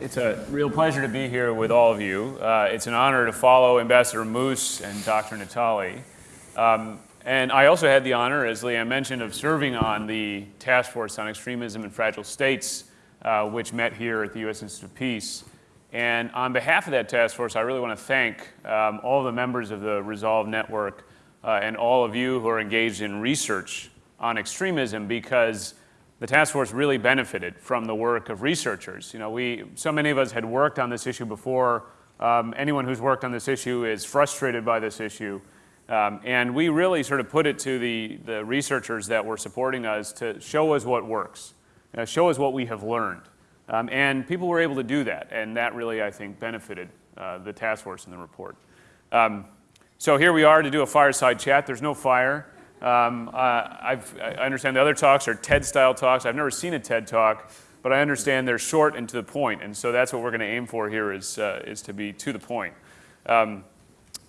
it's a real pleasure to be here with all of you. Uh, it's an honor to follow Ambassador Moose and Dr. Natali. Um, and I also had the honor, as Leanne mentioned, of serving on the Task Force on Extremism in Fragile States, uh, which met here at the U.S. Institute of Peace. And on behalf of that task force, I really want to thank um, all the members of the Resolve Network uh, and all of you who are engaged in research on extremism because the task force really benefited from the work of researchers. You know, we, so many of us had worked on this issue before. Um, anyone who's worked on this issue is frustrated by this issue. Um, and we really sort of put it to the, the researchers that were supporting us to show us what works, uh, show us what we have learned. Um, and people were able to do that, and that really, I think, benefited uh, the task force in the report. Um, so here we are to do a fireside chat. There's no fire. Um, uh, i understand the other talks are TED-style talks. I've never seen a TED talk, but I understand they're short and to the point, and so that's what we're going to aim for here is, uh, is to be to the point. Um,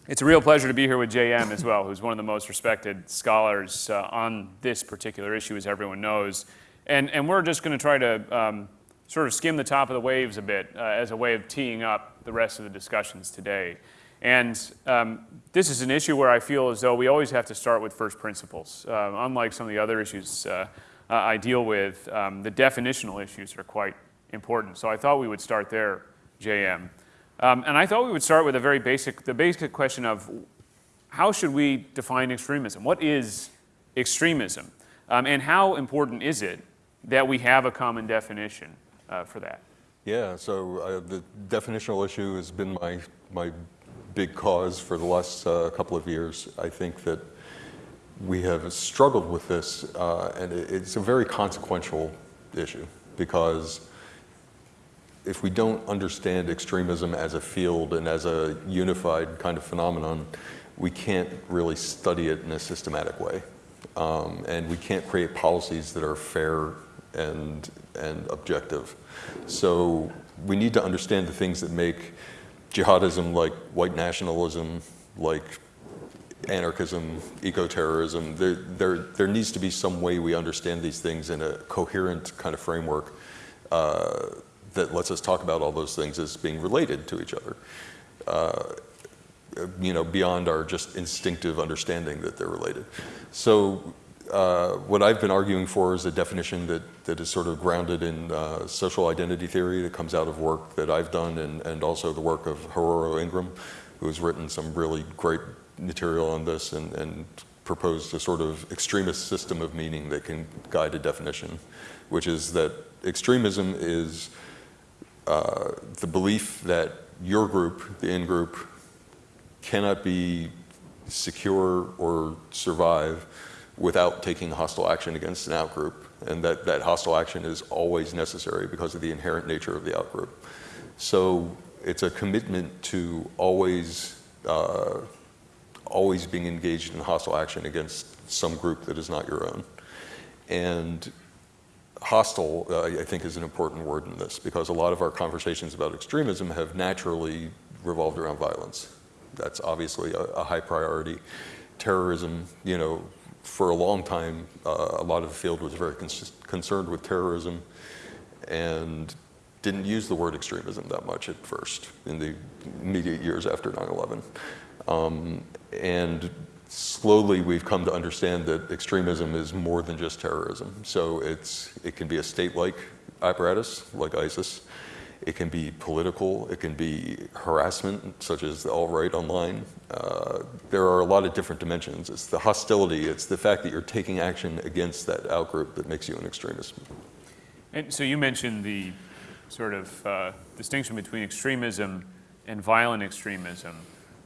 it's a real pleasure to be here with JM as well, who's one of the most respected scholars uh, on this particular issue, as everyone knows. And, and we're just going to try to um, sort of skim the top of the waves a bit uh, as a way of teeing up the rest of the discussions today. And um, this is an issue where I feel as though we always have to start with first principles. Uh, unlike some of the other issues uh, I deal with, um, the definitional issues are quite important. So I thought we would start there, JM. Um, and I thought we would start with a very basic, the basic question of how should we define extremism? What is extremism? Um, and how important is it that we have a common definition uh, for that? Yeah, so uh, the definitional issue has been my, my big cause for the last uh, couple of years. I think that we have struggled with this, uh, and it's a very consequential issue because if we don't understand extremism as a field and as a unified kind of phenomenon, we can't really study it in a systematic way. Um, and we can't create policies that are fair and, and objective. So we need to understand the things that make jihadism like white nationalism, like anarchism, eco-terrorism, there, there, there needs to be some way we understand these things in a coherent kind of framework uh, that lets us talk about all those things as being related to each other. Uh, you know, beyond our just instinctive understanding that they're related. So uh, what I've been arguing for is a definition that, that is sort of grounded in uh, social identity theory that comes out of work that I've done and, and also the work of Haroro Ingram, who has written some really great material on this and, and proposed a sort of extremist system of meaning that can guide a definition, which is that extremism is uh, the belief that your group, the in-group, cannot be secure or survive without taking hostile action against an outgroup, and that, that hostile action is always necessary because of the inherent nature of the outgroup. So it's a commitment to always, uh, always being engaged in hostile action against some group that is not your own. And hostile, uh, I think, is an important word in this because a lot of our conversations about extremism have naturally revolved around violence. That's obviously a, a high priority. Terrorism, you know, for a long time, uh, a lot of the field was very concerned with terrorism and didn't use the word extremism that much at first in the immediate years after 9-11. Um, and slowly we've come to understand that extremism is more than just terrorism. So it's, it can be a state-like apparatus like ISIS. It can be political, it can be harassment, such as the alt-right online. Uh, there are a lot of different dimensions. It's the hostility, it's the fact that you're taking action against that outgroup that makes you an extremist. And so you mentioned the sort of uh, distinction between extremism and violent extremism.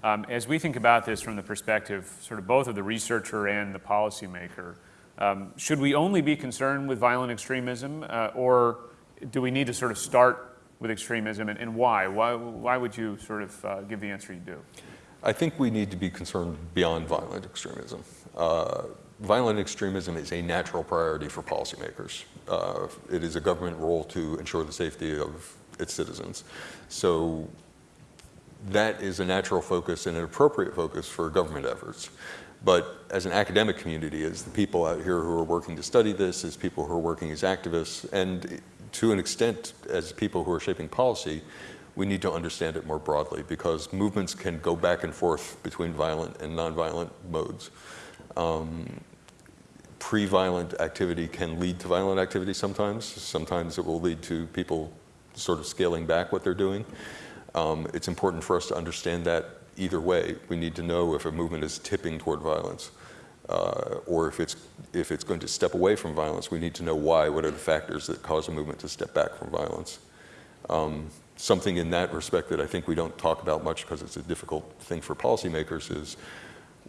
Um, as we think about this from the perspective, sort of both of the researcher and the policymaker, um, should we only be concerned with violent extremism, uh, or do we need to sort of start with extremism and, and why? why? Why would you sort of uh, give the answer you do? I think we need to be concerned beyond violent extremism. Uh, violent extremism is a natural priority for policymakers. Uh, it is a government role to ensure the safety of its citizens. So that is a natural focus and an appropriate focus for government efforts. But as an academic community, as the people out here who are working to study this, as people who are working as activists, and to an extent, as people who are shaping policy, we need to understand it more broadly because movements can go back and forth between violent and nonviolent modes. Um, pre-violent activity can lead to violent activity sometimes. Sometimes it will lead to people sort of scaling back what they're doing. Um, it's important for us to understand that either way. We need to know if a movement is tipping toward violence uh, or if it's, if it's going to step away from violence. We need to know why. What are the factors that cause a movement to step back from violence? Um, something in that respect that I think we don't talk about much because it's a difficult thing for policymakers is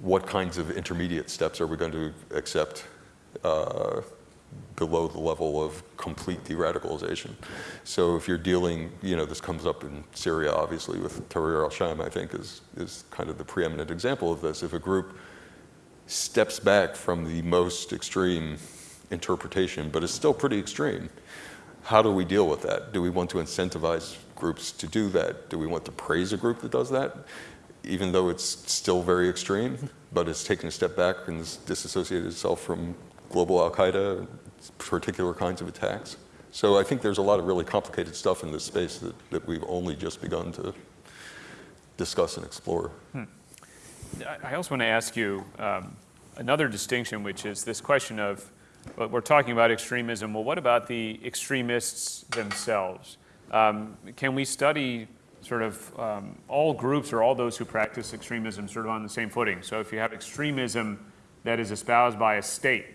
what kinds of intermediate steps are we going to accept uh, below the level of complete de-radicalization. So if you're dealing, you know, this comes up in Syria, obviously, with Tahrir al-Sham, I think, is, is kind of the preeminent example of this. If a group steps back from the most extreme interpretation, but it's still pretty extreme, how do we deal with that? Do we want to incentivize groups to do that? Do we want to praise a group that does that? Even though it's still very extreme, but it's taken a step back and has disassociated itself from global Al-Qaeda, particular kinds of attacks. So I think there's a lot of really complicated stuff in this space that, that we've only just begun to discuss and explore. I- I also want to ask you um, another distinction, which is this question of, well, we're talking about extremism, well, what about the extremists themselves? Um, Can we study sort of um, all groups or all those who practice extremism sort of on the same footing? So if you have extremism that is espoused by a state,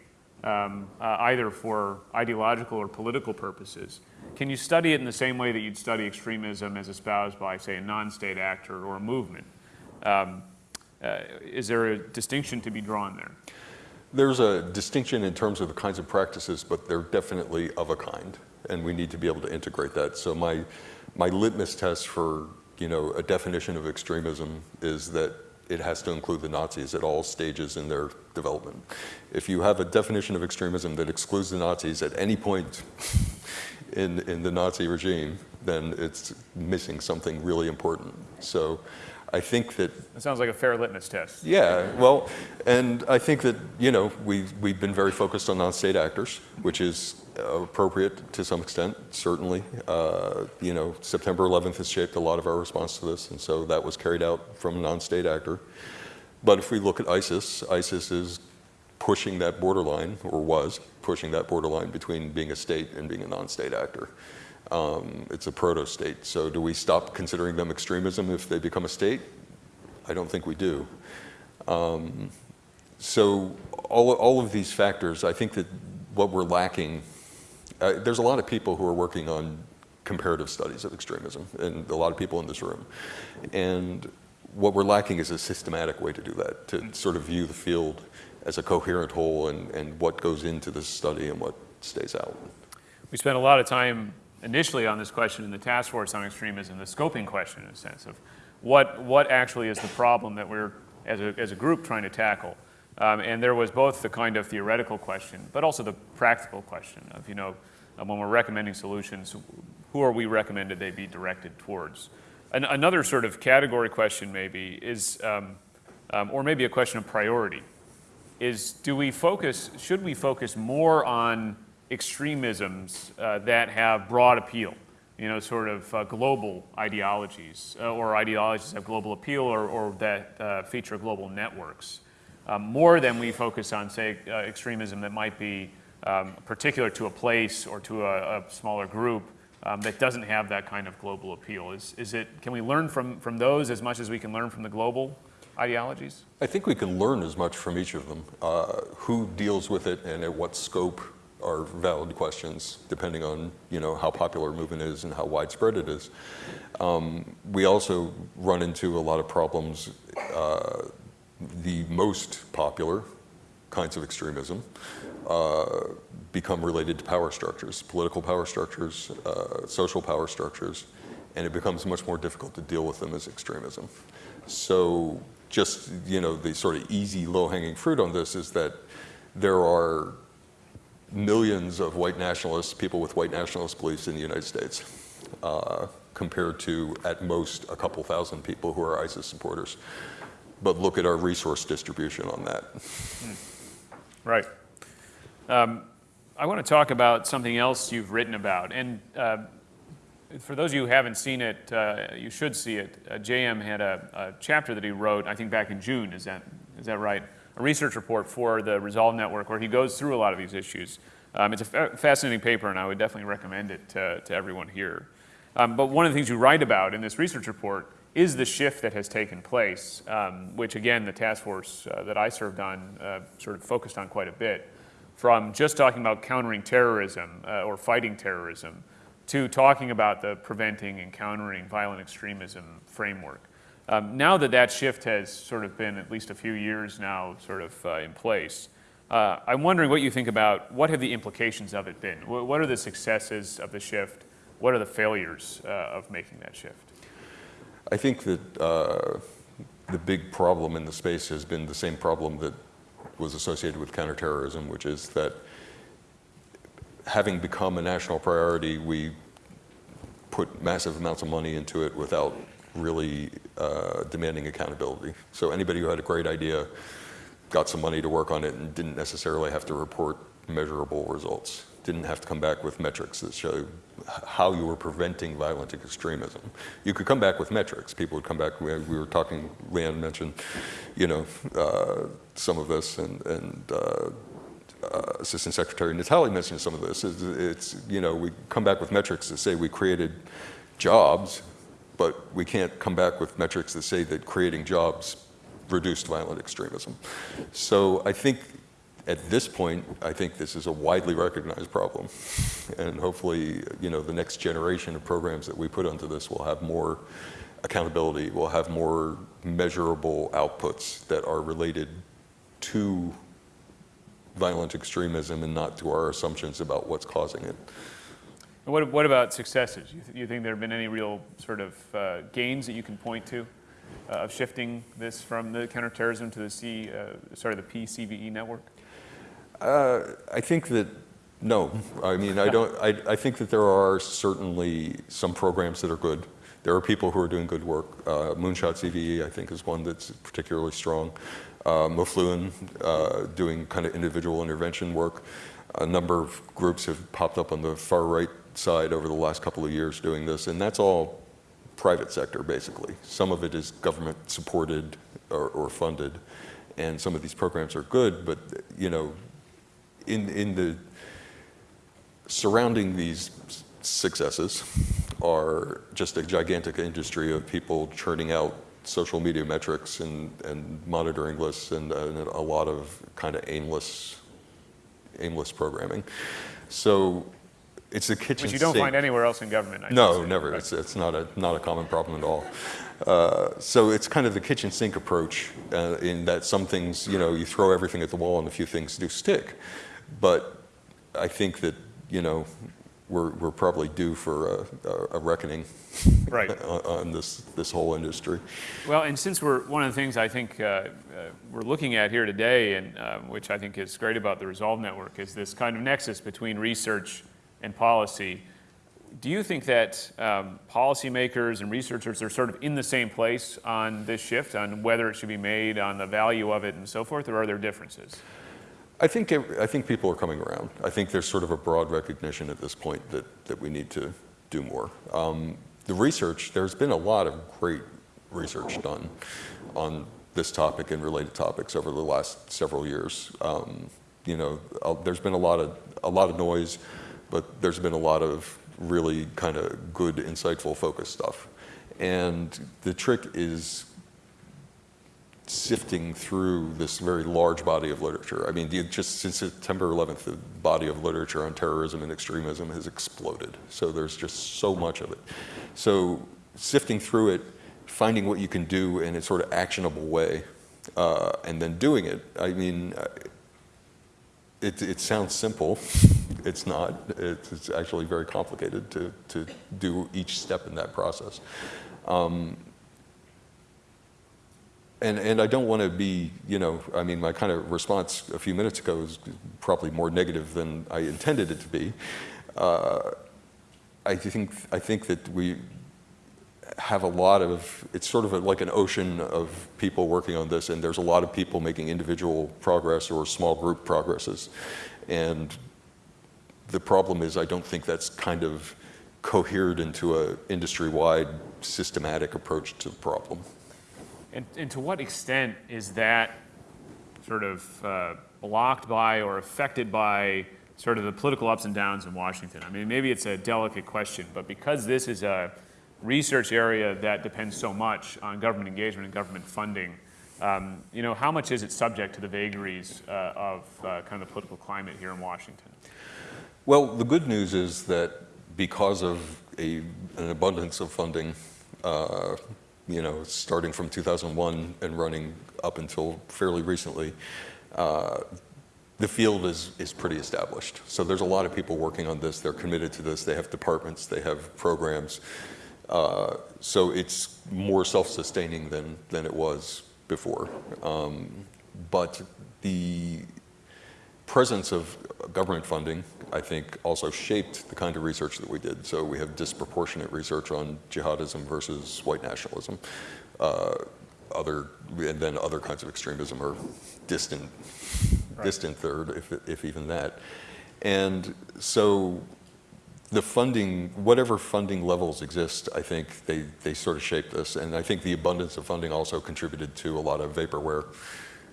um, uh, either for ideological or political purposes, can you study it in the same way that you'd study extremism as espoused by, say, a non-state actor or a movement? Um, Uh, is there a distinction to be drawn there? There's a distinction in terms of the kinds of practices, but they're definitely of a kind, and we need to be able to integrate that. So my, my litmus test for, you know, a definition of extremism is that it has to include the Nazis at all stages in their development. If you have a definition of extremism that excludes the Nazis at any point in, in the Nazi regime, then it's missing something really important. So I think that That sounds like a fair litmus test. yeah, well, and I think that, you know, we, we've been very focused on non-state actors, which is appropriate to some extent, certainly. Uh, you know, September 11th has shaped a lot of our response to this, and so that was carried out from a non-state actor. But if we look at ISIS, ISIS is pushing that borderline, or was pushing that borderline between being a state and being a non-state actor. Um, it's a proto-state, so do we stop considering them extremism if they become a state? I don't think we do. Um, so all, all of these factors, I think that what we're lacking, uh, there's a lot of people who are working on comparative studies of extremism, and a lot of people in this room. And what we're lacking is a systematic way to do that, to sort of view the field as a coherent whole and, and what goes into this study and what stays out. We spent a lot of time initially on this question in the task force on extremism, the scoping question in a sense of what, what actually is the problem that we're, as a, as a group, trying to tackle. Um, and there was both the kind of theoretical question, but also the practical question of, you know, when we're recommending solutions, who are we recommended they be directed towards? An, another sort of category question maybe is, um, um, or maybe a question of priority, is do we focus, should we focus more on extremisms uh, that have broad appeal? You know, sort of uh, global ideologies, uh, or ideologies that have global appeal, or, or that uh, feature global networks, um, more than we focus on, say, uh, extremism that might be um, particular to a place or to a, a smaller group um, that doesn't have that kind of global appeal. Is, is it, can we learn from, from those as much as we can learn from the global ideologies? I think we can learn as much from each of them. Uh, who deals with it and at what scope are valid questions, depending on you know how popular a movement is and how widespread it is. Um, we also run into a lot of problems. Uh, the most popular kinds of extremism uh, become related to power structures, political power structures, uh, social power structures, and it becomes much more difficult to deal with them as extremism. So just, you know, the sort of easy low-hanging fruit on this is that there are millions of white nationalists, people with white nationalist beliefs in the United States, uh, compared to, at most, a couple thousand people who are ISIS supporters. But look at our resource distribution on that. Right. Um, I want to talk about something else you've written about. And uh, for those of you who haven't seen it, uh, you should see it. Uh, JM had a, a, chapter that he wrote, I think back in June, is that, is that right? A research report for the Resolve Network where he goes through a lot of these issues. Um, it's a fa fascinating paper, and I would definitely recommend it to, to everyone here. Um, but one of the things you write about in this research report is the shift that has taken place, um, which again, the task force uh, that I served on uh, sort of focused on quite a bit, from just talking about countering terrorism uh, or fighting terrorism to talking about the preventing and countering violent extremism framework. Um, now that that shift has sort of been at least a few years now sort of uh, in place, uh, I'm wondering what you think about what have the implications of it been? What are the successes of the shift? What are the failures uh, of making that shift? I think that uh, the big problem in the space has been the same problem that was associated with counterterrorism, which is that having become a national priority, we put massive amounts of money into it without really uh, demanding accountability. So anybody who had a great idea got some money to work on it and didn't necessarily have to report measurable results didn't have to come back with metrics that show how you were preventing violent extremism. You could come back with metrics. People would come back, we, we were talking, Leanne mentioned, you know, uh, some of this and, and uh, uh, Assistant Secretary Natali mentioned some of this. It's, it's, you know, we come back with metrics that say we created jobs, but we can't come back with metrics that say that creating jobs reduced violent extremism. So I think at this point, I think this is a widely recognized problem. And hopefully, you know, the next generation of programs that we put onto this will have more accountability, will have more measurable outputs that are related to violent extremism and not to our assumptions about what's causing it. What, what about successes? You, th you think there have been any real sort of uh, gains that you can point to uh, of shifting this from the counterterrorism to the C, uh, sorry, the PCVE network? Uh, I think that no. I mean, I don't. I, I think that there are certainly some programs that are good. There are people who are doing good work. Uh, Moonshot CVE, I think, is one that's particularly strong. Uh, Mofluin, uh, doing kind of individual intervention work. A number of groups have popped up on the far right side over the last couple of years doing this, and that's all private sector, basically. Some of it is government supported or, or funded, and some of these programs are good, but, you know, in, in the surrounding these successes are just a gigantic industry of people churning out social media metrics and, and monitoring lists and, and a lot of kind of aimless, aimless programming. So it's a kitchen Which you don't sink. find anywhere else in government. I no, never. Right. It's, it's not, a, not a common problem at all. Uh, so it's kind of the kitchen sink approach uh, in that some things, you know, you throw everything at the wall and a few things do stick. But I think that, you know, we're, we're probably due for a, a reckoning right. on, on, this, this whole industry. Well, and since we're, one of the things I think uh, uh, we're looking at here today, and uh, which I think is great about the Resolve Network, is this kind of nexus between research and policy. Do you think that um, policymakers and researchers are sort of in the same place on this shift, on whether it should be made, on the value of it and so forth, or are there differences? I think, I think people are coming around. I think there's sort of a broad recognition at this point that, that we need to do more. Um, the research, there's been a lot of great research done on this topic and related topics over the last several years. Um, you know, uh, there's been a lot of a lot of noise, but there's been a lot of really kind of good, insightful, focused stuff. And the trick is sifting through this very large body of literature. I mean, just since September 11th, the body of literature on terrorism and extremism has exploded. So there's just so much of it. So sifting through it, finding what you can do in a sort of actionable way, uh, and then doing it. I mean, it, it sounds simple. it's not. It's, it's, actually very complicated to, to do each step in that process. Um, and, and I don't want to be, you know, I mean, my kind of response a few minutes ago is probably more negative than I intended it to be. Uh, I think, I think that we have a lot of, it's sort of a, like an ocean of people working on this, and there's a lot of people making individual progress or small group progresses. And the problem is I don't think that's kind of cohered into a industry-wide systematic approach to the problem. And, and to what extent is that sort of uh, blocked by or affected by sort of the political ups and downs in Washington? I mean, maybe it's a delicate question, but because this is a research area that depends so much on government engagement and government funding, um, you know, how much is it subject to the vagaries uh, of uh, kind of the political climate here in Washington? Well, the good news is that because of a, an abundance of funding, uh, you know, starting from 2001 and running up until fairly recently, uh, the field is, is pretty established. So there's a lot of people working on this. They're committed to this. They have departments. They have programs. Uh, so it's more self-sustaining than, than it was before. Um, but the presence of government funding, I think, also shaped the kind of research that we did. So we have disproportionate research on jihadism versus white nationalism. Uh, other, and then other kinds of extremism are distant, right. distant third, if, if even that. And so the funding, whatever funding levels exist, I think they, they sort of shape this. And I think the abundance of funding also contributed to a lot of vaporware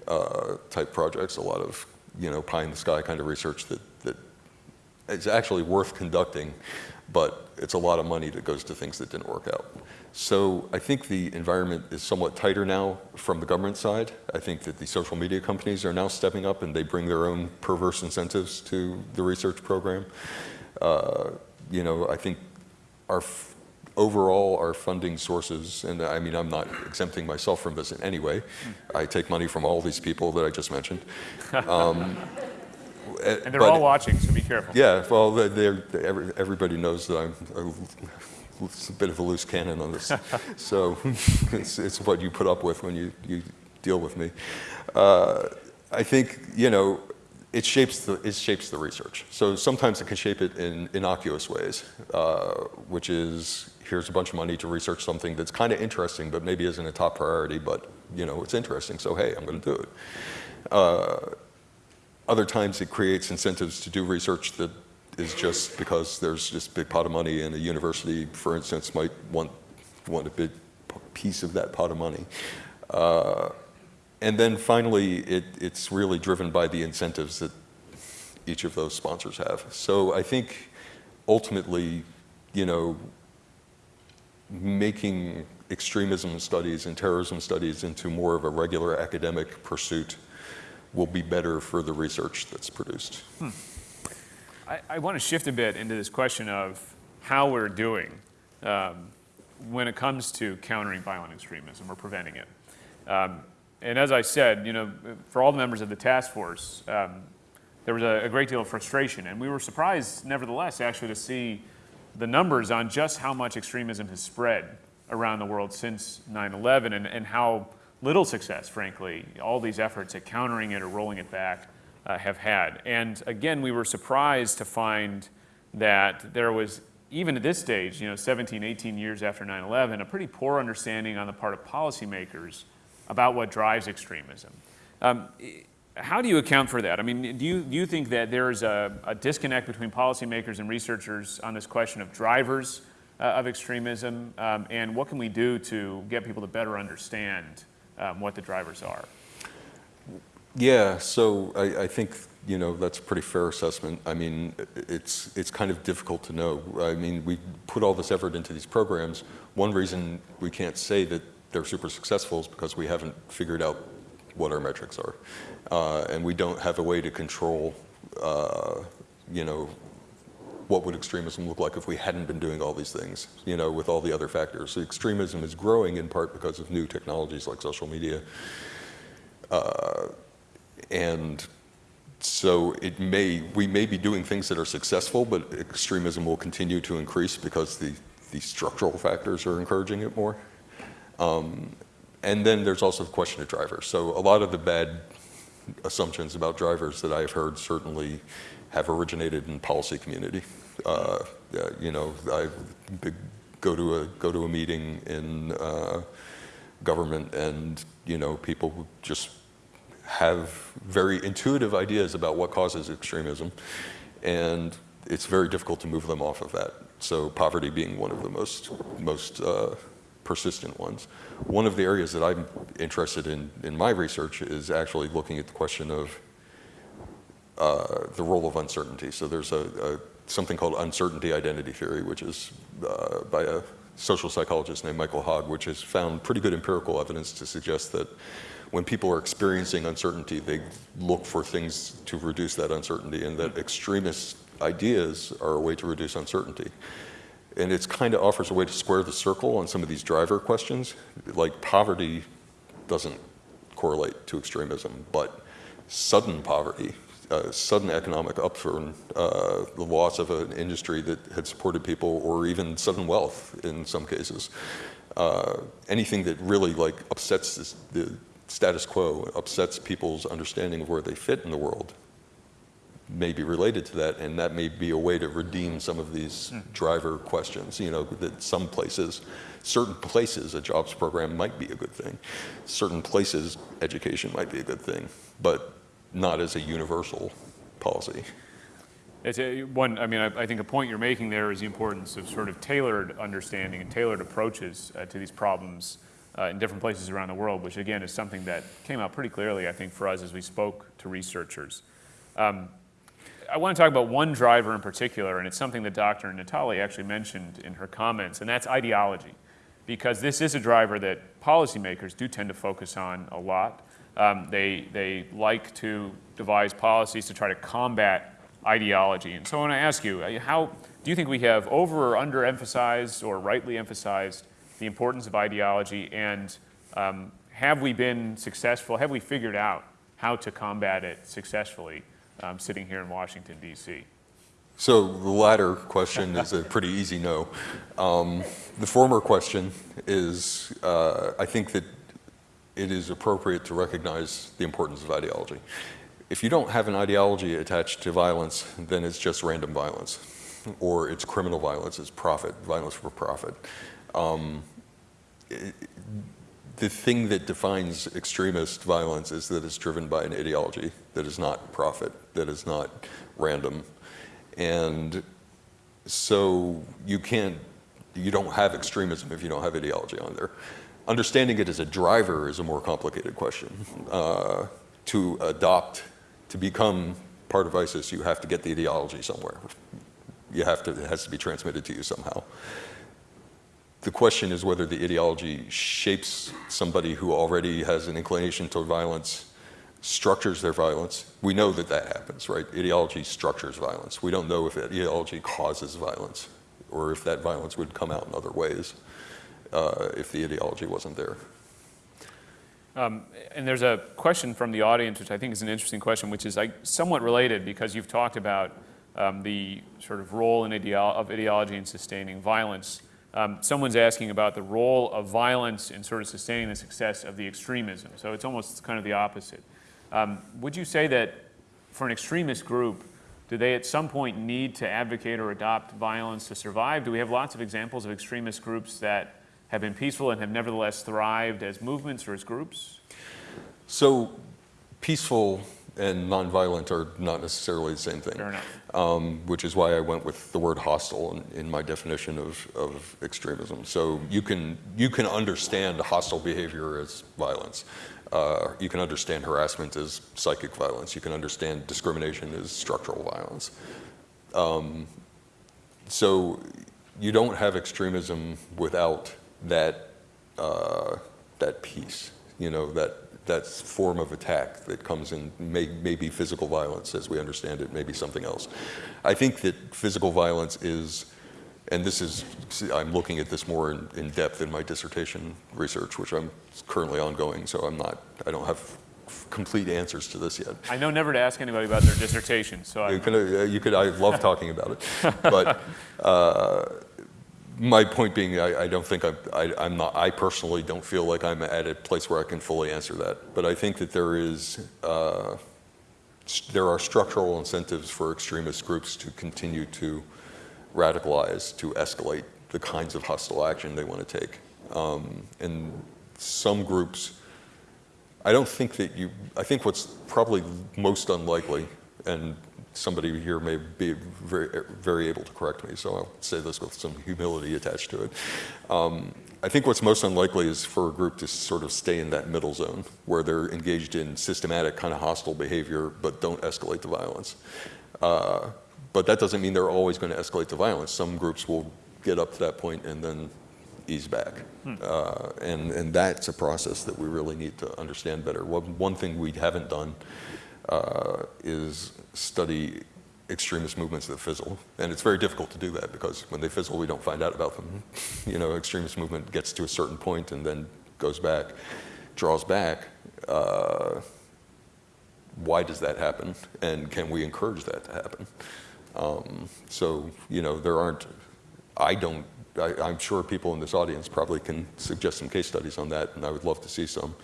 uh, type projects, a lot of you know pie in the sky kind of research that, that is actually worth conducting, but it's a lot of money that goes to things that didn't work out. So I think the environment is somewhat tighter now from the government side. I think that the social media companies are now stepping up and they bring their own perverse incentives to the research program. Uh, you know, I think our overall our funding sources, and I mean, I'm not exempting myself from this in any way. I take money from all these people that I just mentioned. Um, and they're but, all watching, so be careful. Yeah, well, they're, they're, everybody knows that I'm a, a bit of a loose cannon on this. so it's, it's, what you put up with when you, you deal with me. Uh, I think, you know, it shapes the, it shapes the research. So sometimes it can shape it in innocuous ways, uh, which is here's a bunch of money to research something that's kind of interesting, but maybe isn't a top priority, but you know it's interesting, so hey, I'm going to do it. Uh, other times it creates incentives to do research that is just because there's this big pot of money and a university, for instance, might want, want a big piece of that pot of money. Uh, and then finally, it, it's really driven by the incentives that each of those sponsors have. So I think ultimately, you know, making extremism studies and terrorism studies into more of a regular academic pursuit will be better for the research that's produced. Hmm. I, I, want to shift a bit into this question of how we're doing um, when it comes to countering violent extremism or preventing it. Um, and as I said, you know, for all the members of the task force, um, there was a, a, great deal of frustration, and we were surprised, nevertheless, actually, to see the numbers on just how much extremism has spread around the world since 9/11, and, and how little success, frankly, all these efforts at countering it or rolling it back uh, have had. And again, we were surprised to find that there was, even at this stage, you know, 17, 18 years after 9/11, a pretty poor understanding on the part of policymakers about what drives extremism. Um, how do you account for that? I mean, do you, do you think that there's a, a disconnect between policymakers and researchers on this question of drivers uh, of extremism? Um, and what can we do to get people to better understand um, what the drivers are? Yeah, so I, I, think you know that's a pretty fair assessment. I mean, it's it's kind of difficult to know. I mean, we put all this effort into these programs. One reason we can't say that they're super successful is because we haven't figured out what our metrics are. Uh, and we don't have a way to control, uh, you know, what would extremism look like if we hadn't been doing all these things, you know, with all the other factors. So extremism is growing in part because of new technologies like social media. Uh, and so it may, we may be doing things that are successful, but extremism will continue to increase because the, the structural factors are encouraging it more. Um, and then there's also the question of drivers. So a lot of the bad assumptions about drivers that I've heard certainly have originated in policy community. Uh, you know, I go to a go to a meeting in uh, government, and you know, people just have very intuitive ideas about what causes extremism, and it's very difficult to move them off of that. So poverty being one of the most, most uh, persistent ones. One of the areas that I'm interested in in my research is actually looking at the question of uh, the role of uncertainty. So there's a, a something called uncertainty identity theory, which is uh, by a social psychologist named Michael Hogg, which has found pretty good empirical evidence to suggest that when people are experiencing uncertainty, they look for things to reduce that uncertainty, and that extremist ideas are a way to reduce uncertainty. And it kind of offers a way to square the circle on some of these driver questions. Like poverty doesn't correlate to extremism, but sudden poverty, uh, sudden economic upturn, uh, the loss of an industry that had supported people, or even sudden wealth in some cases, uh, anything that really like upsets this, the status quo, upsets people's understanding of where they fit in the world, may be related to that, and that may be a way to redeem some of these driver questions. You know, that some places, certain places, a jobs program might be a good thing. Certain places, education might be a good thing, but not as a universal policy. It's a, one, I mean, I, I think a point you're making there is the importance of sort of tailored understanding and tailored approaches uh, to these problems uh, in different places around the world, which again is something that came out pretty clearly, I think, for us as we spoke to researchers. Um, I want to talk about one driver in particular, and it's something that Dr. Natali actually mentioned in her comments, and that's ideology. Because this is a driver that policymakers do tend to focus on a lot. Um, they, they like to devise policies to try to combat ideology. And so I want to ask you, uh, how do you think we have over or underemphasized or rightly emphasized the importance of ideology, and um, have we been successful? Have we figured out how to combat it successfully? Um, sitting here in Washington, D.C.? So the latter question is a pretty easy no. Um, the former question is, uh, I think that it is appropriate to recognize the importance of ideology. If you don't have an ideology attached to violence, then it's just random violence, or it's criminal violence, it's profit, violence for profit. Um, it, the thing that defines extremist violence is that it's driven by an ideology that is not profit, that is not random. And so you can't, you don't have extremism if you don't have ideology on there. Understanding it as a driver is a more complicated question. Uh, to adopt, to become part of ISIS, you have to get the ideology somewhere. You have to, it has to be transmitted to you somehow. The question is whether the ideology shapes somebody who already has an inclination toward violence, structures their violence. We know that that happens, right? Ideology structures violence. We don't know if ideology causes violence or if that violence would come out in other ways uh, if the ideology wasn't there. Um, and there's a question from the audience, which I think is an interesting question, which is like, somewhat related because you've talked about um, the sort of role ideo of ideology in sustaining violence. Um, someone's asking about the role of violence in sort of sustaining the success of the extremism. So it's almost kind of the opposite. Um, would you say that for an extremist group, do they at some point need to advocate or adopt violence to survive? Do we have lots of examples of extremist groups that have been peaceful and have nevertheless thrived as movements or as groups? So peaceful and nonviolent are not necessarily the same thing. Fair enough. Um, which is why I went with the word hostile in, in my definition of, of extremism. So you can, you can understand hostile behavior as violence. Uh, you can understand harassment as psychic violence. You can understand discrimination as structural violence. Um, so you don't have extremism without that, uh, that piece, you know, that that form of attack that comes in may, maybe physical violence as we understand it, maybe something else. I think that physical violence is, and this is, I'm looking at this more in, in depth in my dissertation research, which I'm currently ongoing, so I'm not, I don't have complete answers to this yet. I know never to ask anybody about their dissertation, so I... You could, uh, you could I love talking about it, but uh, my point being, I, I don't think I'm, I, I'm not, I personally don't feel like I'm at a place where I can fully answer that. But I think that there is, uh, there are structural incentives for extremist groups to continue to radicalize, to escalate the kinds of hostile action they want to take. Um, and some groups, I don't think that you, I think what's probably most unlikely, and somebody here may be very, very able to correct me, so I'll say this with some humility attached to it. Um, I think what's most unlikely is for a group to sort of stay in that middle zone where they're engaged in systematic kind of hostile behavior but don't escalate the violence. Uh, but that doesn't mean they're always going to escalate to violence. Some groups will get up to that point and then ease back. Uh, and, and that's a process that we really need to understand better. One, one thing we haven't done uh, is study extremist movements that fizzle. And it's very difficult to do that because when they fizzle, we don't find out about them. You know, extremist movement gets to a certain point and then goes back, draws back. Uh, why does that happen? And can we encourage that to happen? Um, so, you know, there aren't, I don't, I, I'm sure people in this audience probably can suggest some case studies on that, and I would love to see some.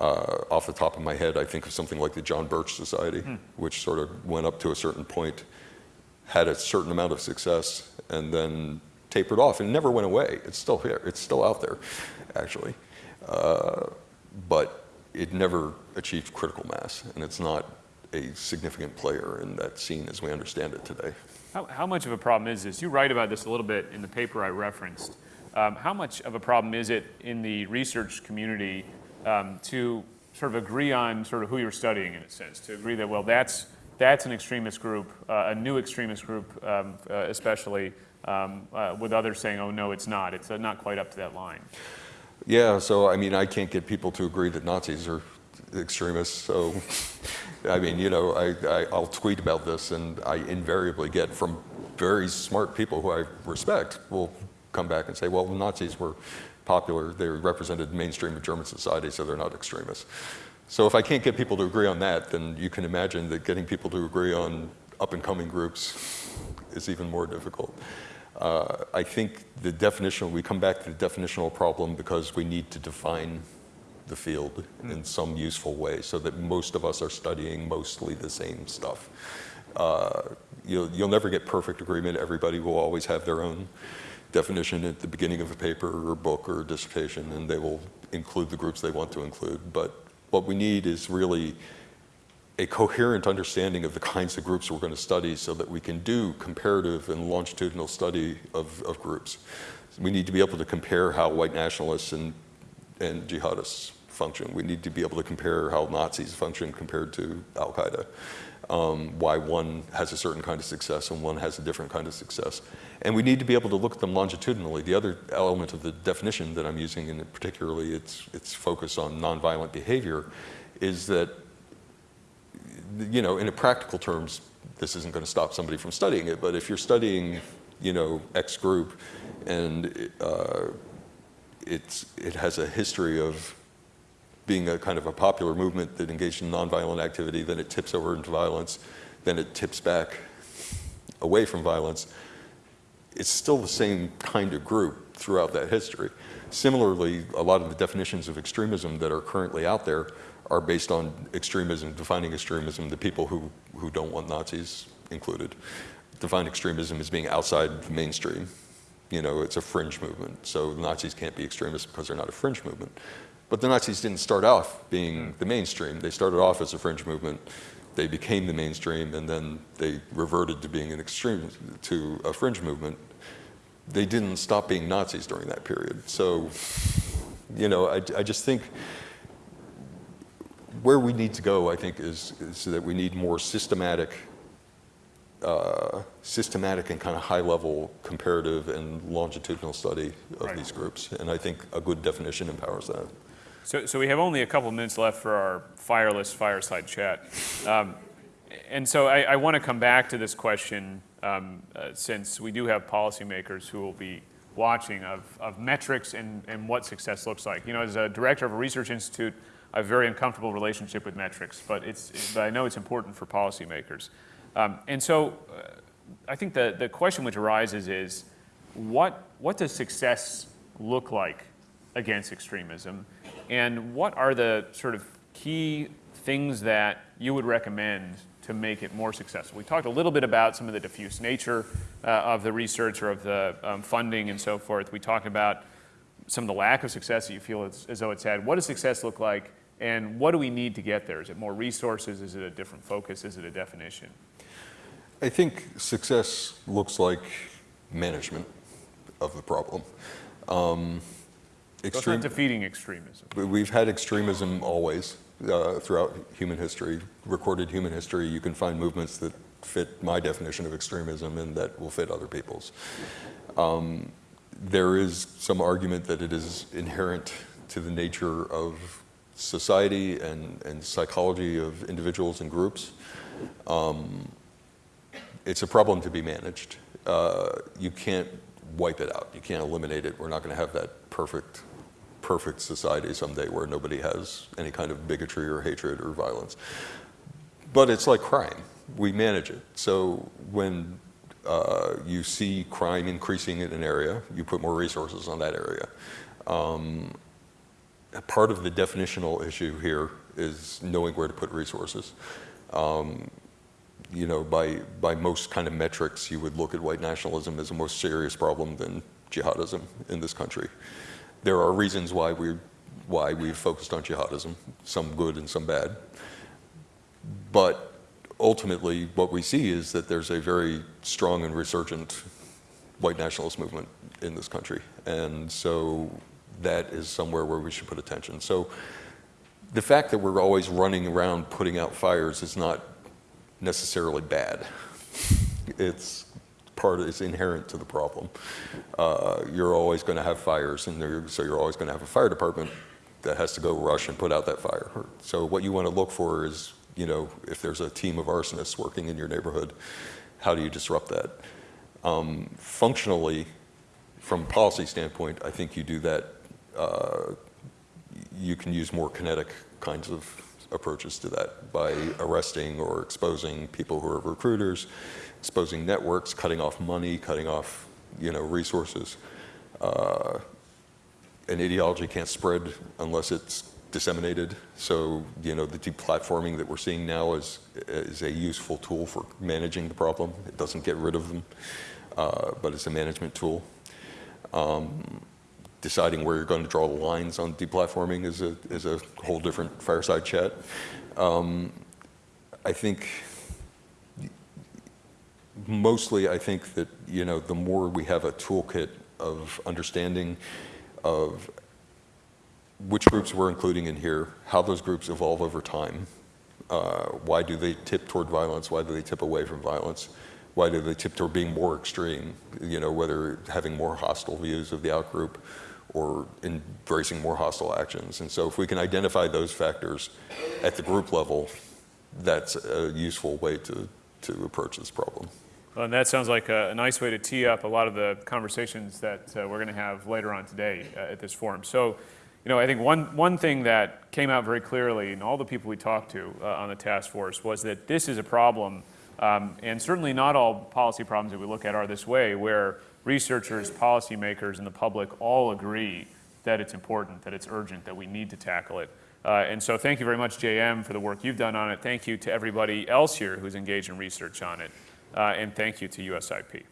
Uh, off the top of my head, I think of something like the John Birch Society, which sort of went up to a certain point, had a certain amount of success, and then tapered off and never went away. It's still here. It's still out there, actually. Uh, but it never achieved critical mass, and it's not a significant player in that scene as we understand it today. How, how much of a problem is this? You write about this a little bit in the paper I referenced. Um, how much of a problem is it in the research community um, to sort of agree on sort of who you're studying in a sense, to agree that, well, that's, that's an extremist group, uh, a new extremist group um, uh, especially, um, uh, with others saying, oh, no, it's not. It's uh, not quite up to that line. Yeah, so I mean, I can't get people to agree that Nazis are extremists. So, I mean, you know, I, I, I'll tweet about this, and I invariably get from very smart people who I respect will come back and say, well, the Nazis were popular. They represented mainstream of German society, so they're not extremists. So if I can't get people to agree on that, then you can imagine that getting people to agree on up-and-coming groups is even more difficult. Uh, I think the definition, we come back to the definitional problem because we need to define the field in some useful way so that most of us are studying mostly the same stuff. Uh, you'll, you'll never get perfect agreement. Everybody will always have their own definition at the beginning of a paper or book or dissertation, and they will include the groups they want to include. But what we need is really a coherent understanding of the kinds of groups we're going to study so that we can do comparative and longitudinal study of, of groups. We need to be able to compare how white nationalists and, and jihadists function. We need to be able to compare how Nazis function compared to Al Qaeda. Um, why one has a certain kind of success and one has a different kind of success. And we need to be able to look at them longitudinally. The other element of the definition that I'm using, and particularly its, its focus on nonviolent behavior, is that you know, in a practical terms, this isn't going to stop somebody from studying it, but if you're studying, you know, X group and uh, it's, it has a history of being a kind of a popular movement that engaged in nonviolent activity, then it tips over into violence, then it tips back away from violence, it's still the same kind of group throughout that history. Similarly, a lot of the definitions of extremism that are currently out there are based on extremism, defining extremism, the people who, who don't want Nazis included. Define extremism as being outside the mainstream. You know, it's a fringe movement. So Nazis can't be extremists because they're not a fringe movement. But the Nazis didn't start off being the mainstream. They started off as a fringe movement. They became the mainstream, and then they reverted to being an extreme, to a fringe movement. They didn't stop being Nazis during that period. So, you know, I, I just think where we need to go, I think, is, is that we need more systematic, uh, systematic and kind of high-level comparative and longitudinal study of Right. these groups. And I think a good definition empowers that. So, so we have only a couple minutes left for our fireless fireside chat. Um, and so I, I want to come back to this question um, uh, since we do have policymakers who will be watching of, of metrics and, and what success looks like. You know, as a director of a research institute, I have a very uncomfortable relationship with metrics, but, it's, but I know it's important for policymakers. Um, and so uh, I think the, the question which arises is what, what does success look like against extremism? And what are the sort of key things that you would recommend to make it more successful? We talked a little bit about some of the diffuse nature uh, of the research or of the um, funding and so forth. We talked about some of the lack of success that you feel as, though it's had. What does success look like? And what do we need to get there? Is it more resources? Is it a different focus? Is it a definition? I think success looks like management of the problem. Um, So it's not defeating extremism. we've had extremism always uh, throughout human history, recorded human history. You can find movements that fit my definition of extremism and that will fit other people's. Um, there is some argument that it is inherent to the nature of society and, and psychology of individuals and groups. Um, it's a problem to be managed. Uh, you can't wipe it out. You can't eliminate it. We're not going to have that perfect, perfect society someday where nobody has any kind of bigotry or hatred or violence. But it's like crime. We manage it. So when uh, you see crime increasing in an area, you put more resources on that area. Um, part of the definitional issue here is knowing where to put resources. Um, you know, by, by most kind of metrics, you would look at white nationalism as a more serious problem than jihadism in this country. There are reasons why we why we've focused on jihadism, some good and some bad. But ultimately, what we see is that there's a very strong and resurgent white nationalist movement in this country. And so that is somewhere where we should put attention. So the fact that we're always running around putting out fires is not necessarily bad. It's part is inherent to the problem. Uh, you're always going to have fires, and so you're always going to have a fire department that has to go rush and put out that fire. So what you want to look for is, you know, if there's a team of arsonists working in your neighborhood, how do you disrupt that? Um, functionally, from a policy standpoint, I think you do that. Uh, you can use more kinetic kinds of approaches to that by arresting or exposing people who are recruiters, exposing networks, cutting off money, cutting off you know resources. Uh, an ideology can't spread unless it's disseminated. So you know the deplatforming that we're seeing now is is a useful tool for managing the problem. It doesn't get rid of them, uh, but it's a management tool. Um, deciding where you're going to draw the lines on deplatforming is a, is a whole different fireside chat. Um, I think mostly I think that, you know, the more we have a toolkit of understanding of which groups we're including in here, how those groups evolve over time, uh, why do they tip toward violence, why do they tip away from violence, why do they tip toward being more extreme, you know, whether having more hostile views of the outgroup or embracing more hostile actions. And so if we can identify those factors at the group level, that's a useful way to, to approach this problem. Well, and that sounds like a, a nice way to tee up a lot of the conversations that uh, we're going to have later on today uh, at this forum. So, you know, I think one, one thing that came out very clearly in all the people we talked to uh, on the task force was that this is a problem, um, and certainly not all policy problems that we look at are this way, where researchers, policymakers, and the public all agree that it's important, that it's urgent, that we need to tackle it. Uh, and so thank you very much, JM, for the work you've done on it. Thank you to everybody else here who's engaged in research on it. Uh, and thank you to USIP.